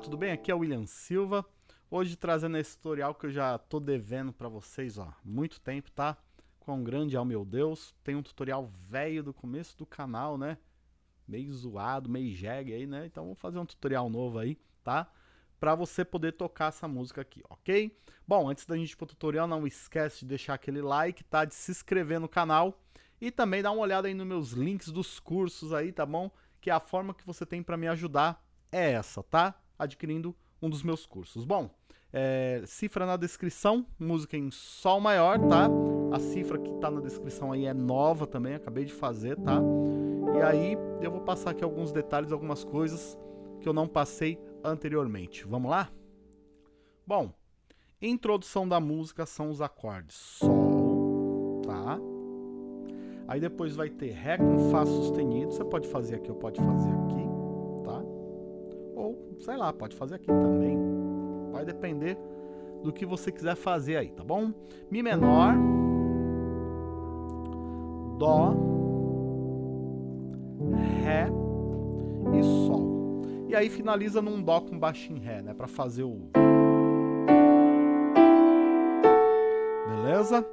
tudo bem? Aqui é o William Silva. Hoje trazendo esse tutorial que eu já tô devendo para vocês, ó, muito tempo, tá? Com grande ao meu Deus. Tem um tutorial velho do começo do canal, né? Meio zoado, meio jegue aí, né? Então vou fazer um tutorial novo aí, tá? Para você poder tocar essa música aqui, ok? Bom, antes da gente ir pro tutorial, não esquece de deixar aquele like, tá? De se inscrever no canal e também dar uma olhada aí nos meus links dos cursos aí, tá bom? Que é a forma que você tem para me ajudar é essa, tá? Adquirindo um dos meus cursos. Bom, é, cifra na descrição, música em sol maior, tá? A cifra que tá na descrição aí é nova também, acabei de fazer, tá? E aí eu vou passar aqui alguns detalhes, algumas coisas que eu não passei anteriormente. Vamos lá? Bom, introdução da música são os acordes Sol, tá? Aí depois vai ter Ré com Fá sustenido, você pode fazer aqui ou pode fazer aqui sei lá, pode fazer aqui também. Vai depender do que você quiser fazer aí, tá bom? Mi menor, Dó, Ré e Sol. E aí finaliza num Dó com baixo em Ré, né? Pra fazer o... Beleza?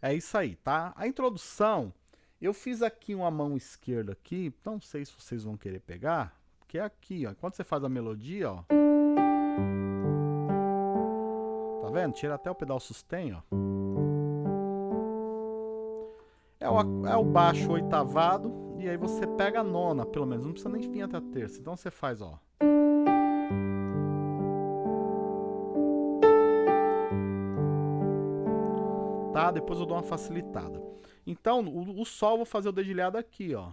É isso aí, tá? A introdução, eu fiz aqui uma mão esquerda aqui, não sei se vocês vão querer pegar, que é aqui, ó. Quando você faz a melodia, ó. Tá vendo? Tira até o pedal sustain, ó. É o, é o baixo oitavado e aí você pega a nona, pelo menos. Não precisa nem vir até a terça. Então você faz, ó. Tá? Depois eu dou uma facilitada. Então, o, o sol eu vou fazer o dedilhado aqui, ó.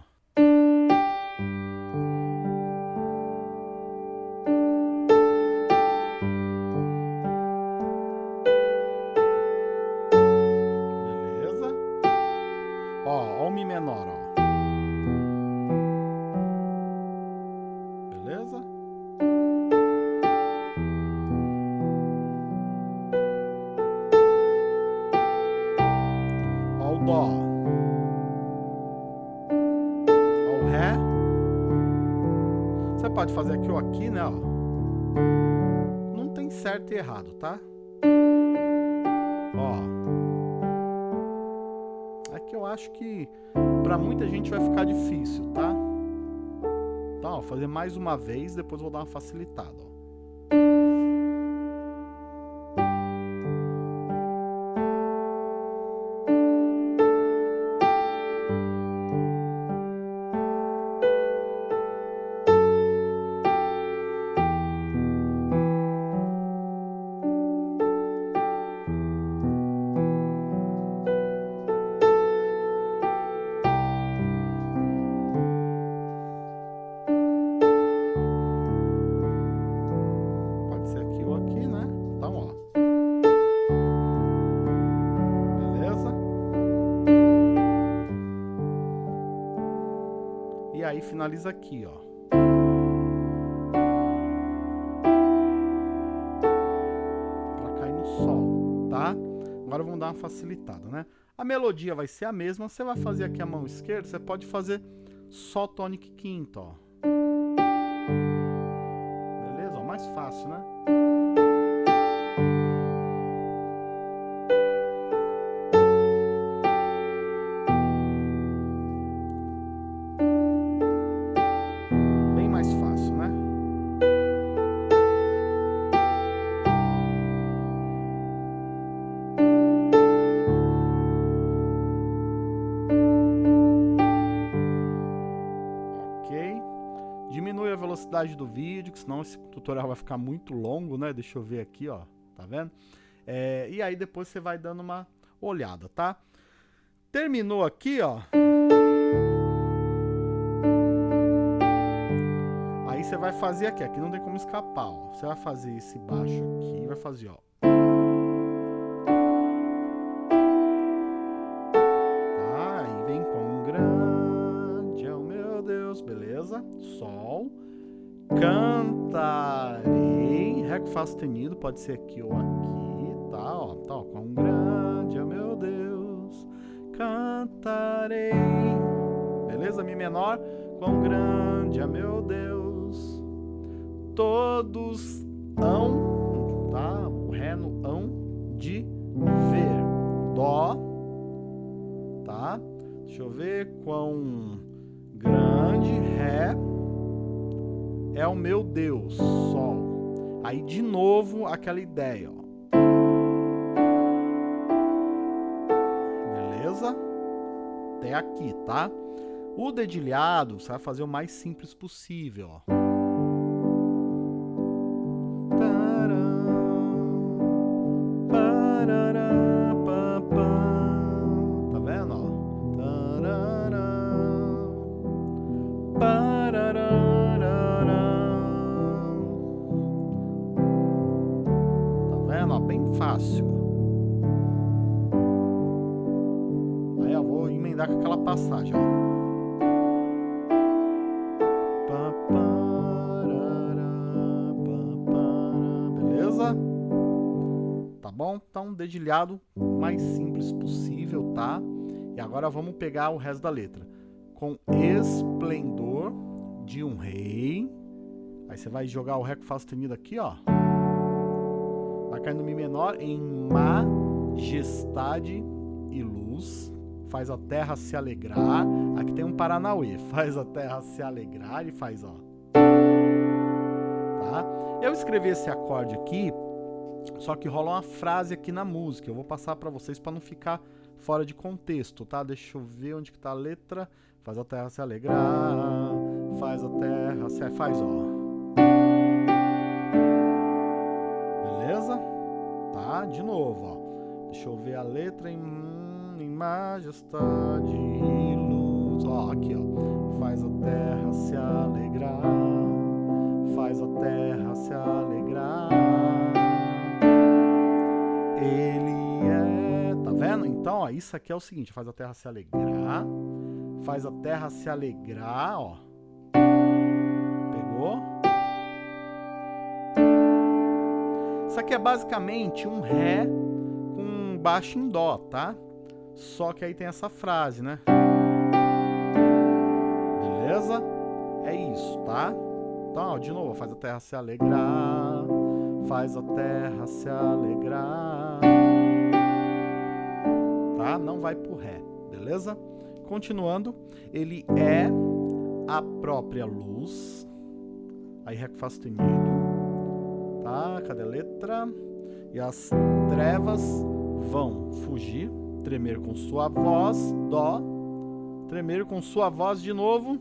Beleza? Ó o Dó. Ó o Ré. Você pode fazer aqui ou aqui, né, ó. Não tem certo e errado, tá? Ó acho que para muita gente vai ficar difícil, tá? Ó, fazer mais uma vez, depois vou dar uma facilitada, aí finaliza aqui, ó. Pra cair no sol, tá? Agora vamos dar uma facilitada, né? A melodia vai ser a mesma, você vai fazer aqui a mão esquerda, você pode fazer só tônica quinta, ó. Beleza? Ó, mais fácil, né? Do vídeo, que senão esse tutorial vai ficar muito longo, né? Deixa eu ver aqui, ó, tá vendo? É, e aí depois você vai dando uma olhada, tá? Terminou aqui, ó. Aí você vai fazer aqui, aqui não tem como escapar, ó. Você vai fazer esse baixo aqui, vai fazer, ó. Tá, aí vem com grande é meu Deus, beleza? Sol. Cantarei, Ré com Fá sustenido, pode ser aqui ou aqui, tá? Ó, tá, ó, quão grande é meu Deus, cantarei. Beleza? Mi menor, quão grande é meu Deus. todos hão, tá? O Ré no hão de ver. Dó, tá? Deixa eu ver quão grande Ré é o meu Deus, Sol. Aí de novo aquela ideia, ó. Beleza? Até aqui, tá? O dedilhado, você vai fazer o mais simples possível, ó. Aquela passagem. Beleza? Tá bom? Então, dedilhado mais simples possível, tá? E agora vamos pegar o resto da letra. Com esplendor de um rei. Aí você vai jogar o Ré com Fá sustenido aqui, ó. Vai cair no Mi menor em majestade e luz. Faz a terra se alegrar. Aqui tem um Paranauê. Faz a terra se alegrar e faz, ó. Tá? Eu escrevi esse acorde aqui, só que rola uma frase aqui na música. Eu vou passar para vocês para não ficar fora de contexto, tá? Deixa eu ver onde que tá a letra. Faz a terra se alegrar, faz a terra se... faz, ó. Beleza? Tá? De novo, ó. Deixa eu ver a letra em, majestade e luz. Ó, aqui, ó. Faz a terra se alegrar, faz a terra se alegrar. Ele é... Tá vendo? Então, ó, isso aqui é o seguinte. Faz a terra se alegrar, faz a terra se alegrar, ó. Pegou? Isso aqui é basicamente um Ré com baixo em Dó, tá? Só que aí tem essa frase, né? Beleza? É isso, tá? Então, ó, de novo, faz a terra se alegrar, faz a terra se alegrar. Tá? Não vai pro Ré, beleza? Continuando, ele é a própria luz. Aí Ré com Fá sustenido. Tá? Cadê a letra? E as trevas vão fugir, tremer com sua voz, Dó, tremer com sua voz de novo.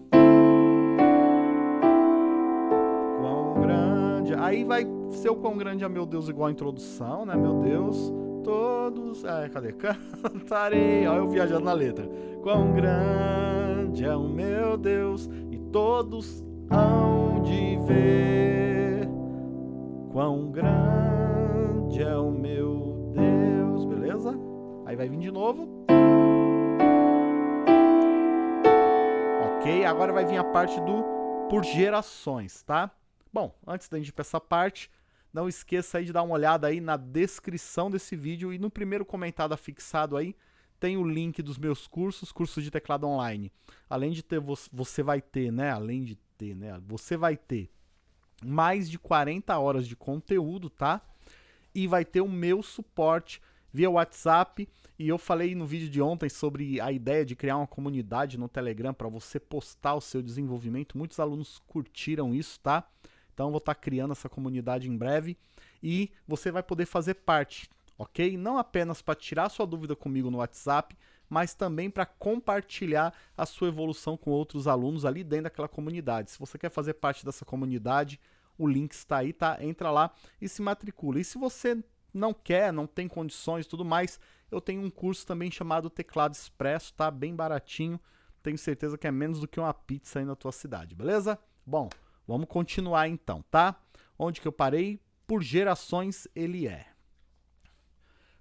Quão grande. Aí vai ser o quão grande é meu Deus, igual a introdução, né? Meu Deus, todos. É, cadê? Cantarei. Ó, eu viajando na letra. Quão grande é o meu Deus, e todos hão de ver. Quão grande é o meu? Aí vai vir de novo. Ok, agora vai vir a parte do por gerações, tá? Bom, antes da gente ir para essa parte, não esqueça aí de dar uma olhada aí na descrição desse vídeo e no primeiro comentário afixado aí tem o link dos meus cursos, cursos de teclado online. Além de ter, você vai ter, né? Além de ter, né? Você vai ter mais de 40 horas de conteúdo, tá? E vai ter o meu suporte via WhatsApp. E eu falei no vídeo de ontem sobre a ideia de criar uma comunidade no Telegram para você postar o seu desenvolvimento. Muitos alunos curtiram isso, tá? Então vou estar tá criando essa comunidade em breve e você vai poder fazer parte, ok? Não apenas para tirar sua dúvida comigo no WhatsApp, mas também para compartilhar a sua evolução com outros alunos ali dentro daquela comunidade. Se você quer fazer parte dessa comunidade, o link está aí, tá? Entra lá e se matricula. E se você não quer, não tem condições e tudo mais, eu tenho um curso também chamado Teclado Expresso, tá? Bem baratinho. Tenho certeza que é menos do que uma pizza aí na tua cidade, beleza? Bom, vamos continuar então, tá? Onde que eu parei? Por gerações ele é.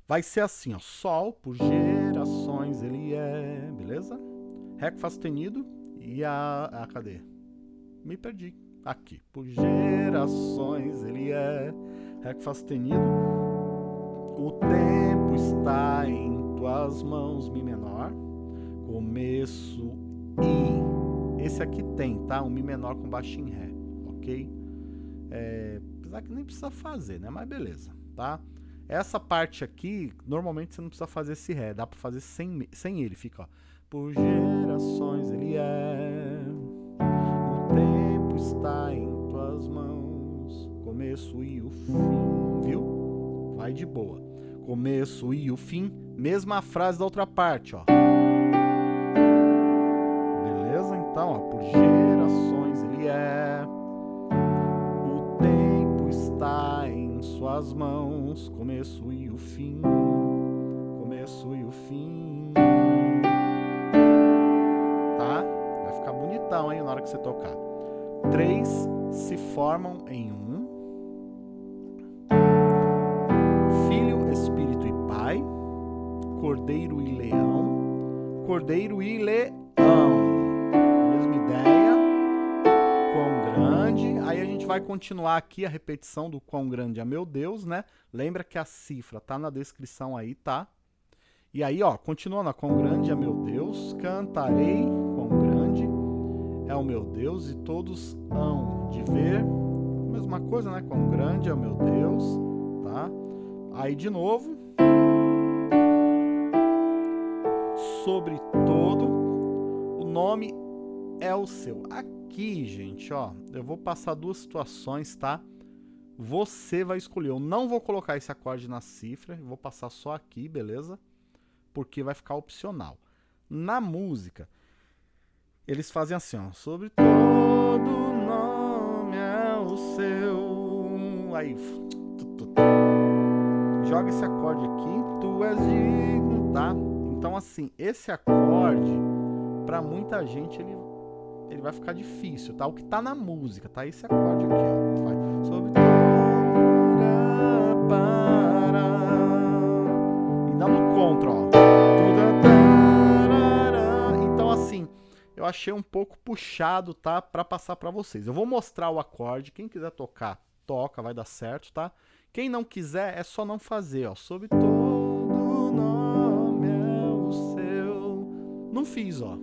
Vai ser assim, ó. Sol por gerações ele é, beleza? Ré com Fá sustenido e a, a cadê? Me perdi. Aqui. Por gerações ele é. Ré com Fá sustenido. O tempo está em tuas mãos, Mi menor. Começo e. Esse aqui tem, tá? Um Mi menor com baixo em Ré, ok? É, apesar que nem precisa fazer, né? Mas beleza, tá? Essa parte aqui, normalmente você não precisa fazer esse Ré, dá pra fazer sem, sem ele, fica, ó. Por gerações ele é, o tempo está em tuas mãos, começo e o fim? Vai de boa. Começo e o fim, mesma frase da outra parte, ó. Beleza? Então, ó, por gerações ele é, o tempo está em suas mãos, começo e o fim, começo e o fim. Tá? Vai ficar bonitão, hein, na hora que você tocar. Três se formam em um. E Leão. Cordeiro e Leão. Mesma ideia. Quão grande. Aí a gente vai continuar aqui a repetição do quão grande é meu Deus, né? Lembra que a cifra tá na descrição aí, tá? E aí, ó, continuando, quão grande é meu Deus, cantarei, quão grande é o meu Deus, e todos hão de ver. Mesma coisa, né? Quão grande é o meu Deus, tá? Aí de novo. Sobre todo, o nome é o seu. Aqui, gente, ó, eu vou passar duas situações, tá? Você vai escolher. Eu não vou colocar esse acorde na cifra, vou passar só aqui, beleza? porque vai ficar opcional. Na música, eles fazem assim, ó, sobre todo nome é o seu. Aí, tu, tu, tu. joga esse acorde aqui, tu és digno, tá? Então assim, esse acorde, para muita gente ele ele vai ficar difícil, tá? O que tá na música, tá? Esse acorde aqui, ó. Vai sobre e dá no contra, ó. Então assim, eu achei um pouco puxado, tá? Pra passar pra vocês. Eu vou mostrar o acorde, quem quiser tocar, toca, vai dar certo, tá? Quem não quiser, é só não fazer, ó. Sobre Não fiz, ó.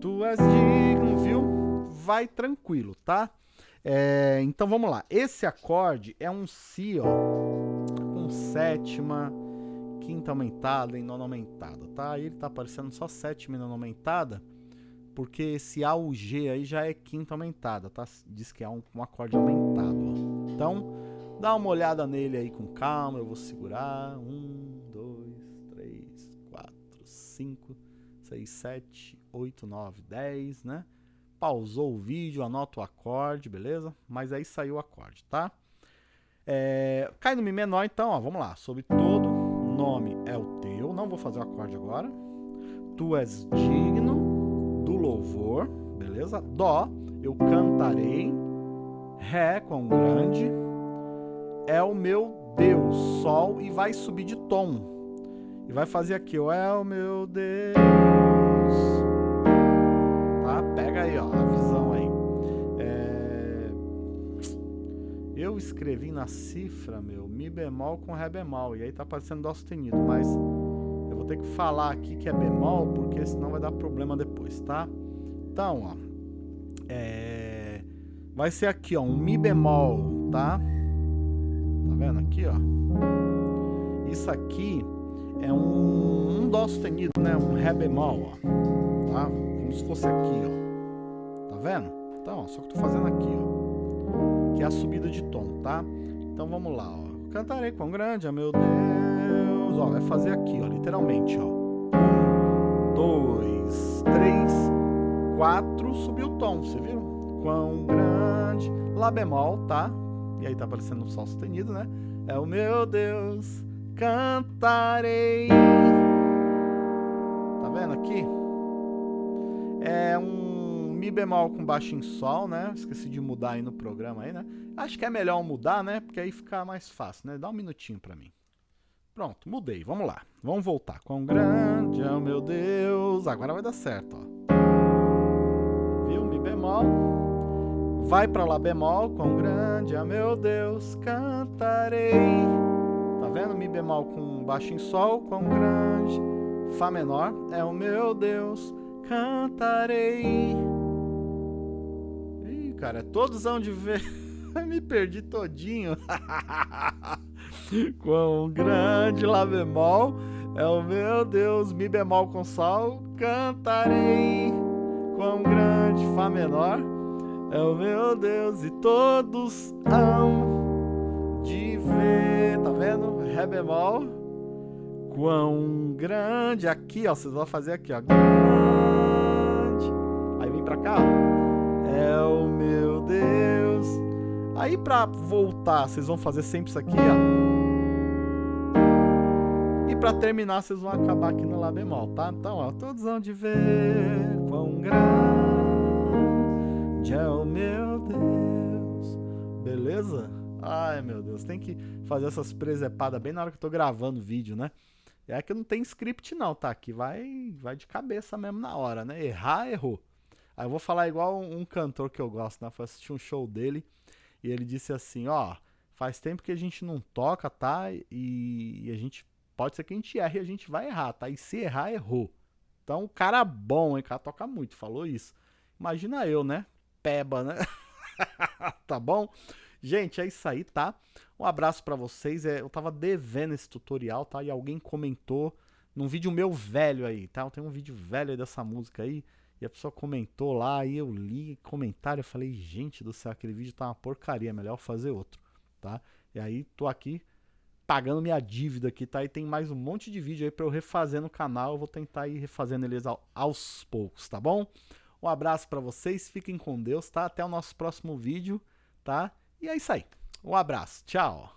Tu és digno, viu? Vai tranquilo, tá? É, então vamos lá. Esse acorde é um Si, ó. Com sétima quinta aumentada e nona aumentada, tá? Aí ele tá aparecendo só sétima e nona aumentada, porque esse A, o G aí já é quinta aumentada, tá? Diz que é um, um acorde aumentado, ó. Então, dá uma olhada nele aí com calma, eu vou segurar. Um, dois, três, quatro, cinco, seis, sete, oito, nove, dez, né? Pausou o vídeo, anota o acorde, beleza? Mas aí saiu o acorde, tá? É, cai no Mi menor, então, ó, vamos lá. Sobre todo, nome é o teu, não vou fazer o acorde agora. Tu és digno do louvor, beleza? Dó, eu cantarei. Ré, quão grande, é o meu Deus, Sol, e vai subir de tom. E vai fazer aqui, ó, é o meu Deus. Tá? Pega aí, ó, a visão aí. É... Eu escrevi na cifra, meu, Mi bemol com Ré bemol. E aí tá aparecendo Dó sustenido, mas eu vou ter que falar aqui que é bemol, porque senão vai dar problema depois, tá? Então, ó, é... vai ser aqui, ó, um Mi bemol, tá? Tá vendo aqui, ó? Isso aqui é um, um Dó sustenido, né? Um Ré bemol, ó. Tá? Como se fosse aqui, ó. Tá vendo? Então, ó, só que eu tô fazendo aqui, ó. Que é a subida de tom, tá? Então vamos lá, ó. Cantarei quão grande é meu Deus. Ó, vai fazer aqui, ó, literalmente, ó. Um, dois, três, quatro, subiu o tom, você viu? Quão grande, Lá bemol, tá? E aí tá aparecendo um Sol sustenido, né? É o meu Deus, cantarei. Tá vendo aqui? É um Mi bemol com baixo em Sol, né? Esqueci de mudar aí no programa aí, né? Acho que é melhor mudar, né? Porque aí fica mais fácil, né? Dá um minutinho pra mim. Pronto, mudei. Vamos lá. Vamos voltar. Quão grande é o meu Deus. Agora vai dar certo, ó. Viu? Mi bemol. Vai pra Lá bemol. Quão grande é meu Deus. Cantarei. Vendo? Mi bemol com baixo em Sol. Quão grande. Fá menor é o meu Deus. Cantarei. Ih, cara, todos hão de ver. Me perdi todinho. Quão grande Lá bemol é o meu Deus. Mi bemol com sol cantarei. Quão grande Fá menor é o meu Deus. E todos hão de ver. Vendo? Ré bemol. Quão grande. Aqui, ó. Vocês vão fazer aqui, ó. Grande. Aí vem pra cá, ó. É o meu Deus. Aí pra voltar, vocês vão fazer sempre isso aqui, ó. E pra terminar, vocês vão acabar aqui no Lá bemol, tá? Então, ó, todos vão de ver quão grande é o meu Deus. Beleza? Ai, meu Deus, tem que fazer essas presepadas bem na hora que eu tô gravando o vídeo, né? É que não tem script não, tá? Que vai, vai de cabeça mesmo na hora, né? Errar, errou. Aí eu vou falar igual um, cantor que eu gosto, né? Foi assistir um show dele e ele disse assim, ó, faz tempo que a gente não toca, tá? E, e a gente pode ser que a gente erre e a gente vai errar, tá? E se errar, errou. Então, o cara bom, hein? O cara toca muito, falou isso. Imagina eu, né? Peba, né? tá bom? Gente, é isso aí, tá? Um abraço para vocês. É, eu tava devendo esse tutorial, tá? E alguém comentou num vídeo meu velho aí, tá? Eu tenho um vídeo velho dessa música aí. E a pessoa comentou lá, e eu li comentário, eu falei, gente do céu, aquele vídeo tá uma porcaria, melhor fazer outro, tá? E aí, tô aqui pagando minha dívida aqui, tá? E tem mais um monte de vídeo aí para eu refazer no canal. Eu vou tentar ir refazendo eles aos poucos, tá bom? Um abraço para vocês, fiquem com Deus, tá? Até o nosso próximo vídeo, tá? E é isso aí. Um abraço, tchau!